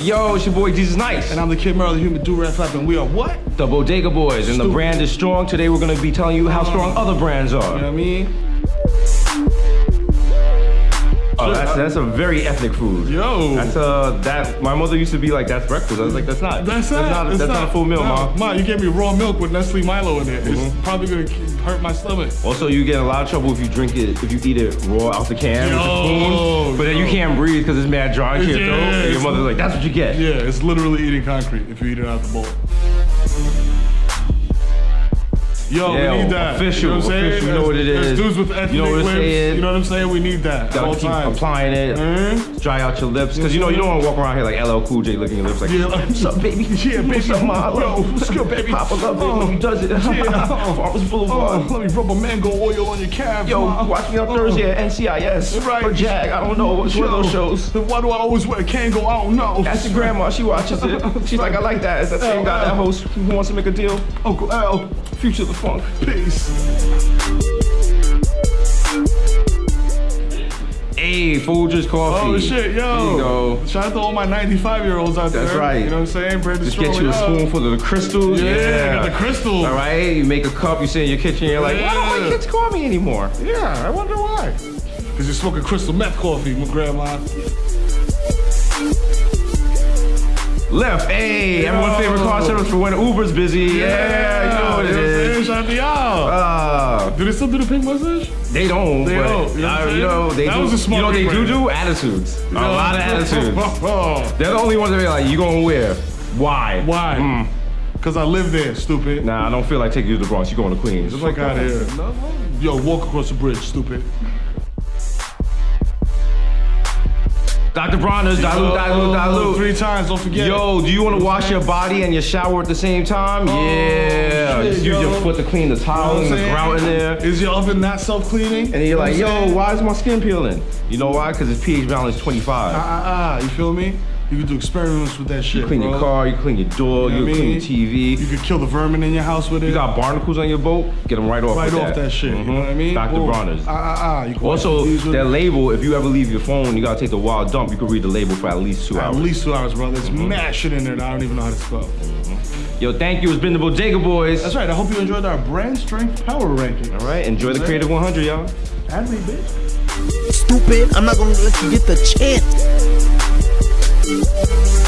Yo, it's your boy Desus Nice. And I'm the Kid Mero, the human do rap and we are what? the Bodega Boys, and the brand is strong. Today we're gonna be telling you how strong other brands are. You know what I mean? Oh, that's, that's a very ethnic food. Yo. That's uh that my mother used to be like that's breakfast. I was like that's not. That's, not. That's that's not, a full meal, no. mom. Ma, you gave me raw milk with Nestle Milo in it. It's Mhm. probably gonna hurt my stomach. Also, you get in a lot of trouble if you drink it, if you eat it raw out the can with the spoon. But then you can't breathe because it's mad dry Yeah, throat. And your mother's like, that's what you get. Yeah, it's literally eating concrete if you eat it out the bowl. Yo, Yeah, we need that. official, You know what I'm saying? official, you know what it As- as dudes with ethnic You know what it's lips. saying. You know what I'm saying? We need that Gotta keep times. applying it. Mhm. Dry out your lips. Because you know, you don't want to walk around here like LL Cool J licking your lips like, Yeah, like, what's up, baby? Yeah, baby. What's up, ma? Yo, what's good, baby? Papa love Oh, when he does it. yeah. Farmers Oh, Boulevard. let me rub a mango oil on your calves. Yo, ma. watch me on Oh. Thursday at NCIS. Right. Or Jag, I don't know. What's one of those shows? Why do I always wear a Kangol? I don't know. Ask your grandma, she watches it. She's like, I like that. It's that same guy, that host who wants to make a deal. Uncle L. Future the funk. Peace. Hey, Folgers Coffee. Oh shit, yo. There you go. Shout out to all my 95 year olds out there. That's right. You know what I'm saying? Brandon Just get you a spoonful of the crystals. Yeah, got the crystals. All right, you make a cup, you sit in your kitchen, you're like, why don't my Yeah. kids call me anymore? Yeah, I wonder why. Because you're smoking crystal meth coffee, my grandma. Lyft, hey, Yo. everyone's favorite car service for when Uber's busy. Yeah, you know what it you know what saying? is. To y'all. Uh, do they still do the pink mustache? they don't, They but don't, you know uh, you know they That do. was a smart you know they do do attitudes. A lot of attitudes. Oh, They're the only ones that are like, you gonna wear? Why? Why? Mm. Because I live there, stupid. Nah, I don't feel like taking you to the Bronx. You going to Queens? The fuck out of here. Yo, walk across the bridge, stupid. Dr. Bronner's, dilute, dilute, dilute. Three times, don't forget. Yo, do you want to wash your body and your shower at the same time? yeah. Oh, shit, Just use yo. your foot to clean the You know towel what I'm and the grout in there. Is your oven not self-cleaning? And you're like, You know yo, why is my skin peeling? You know why? Because its pH balance is 25. Ah, ah, ah, you feel me? You can do experiments with that shit, You clean bro. your car, you clean your door, You you, know what I clean your TV. You could kill the vermin in your house with it. You got barnacles on your boat, get them right off right with off that, shit. You know what I mean? Dr. Boom. Bronner's. Ah, ah, ah. You can Also, your knees with that it. label, if you ever leave your phone, you gotta take the wild dump, you can read the label for at least two At hours. At least two hours, bro. There's Mm-hmm. mad shit in there that I don't even know how to spell. Yo, thank you. It's been the Bodega Boys. That's right. I hope you enjoyed our brand strength power ranking. All right, enjoy the Creative 100, y'all. Add me, bitch. Stupid, I'm not gonna let you get the chance. Thank you.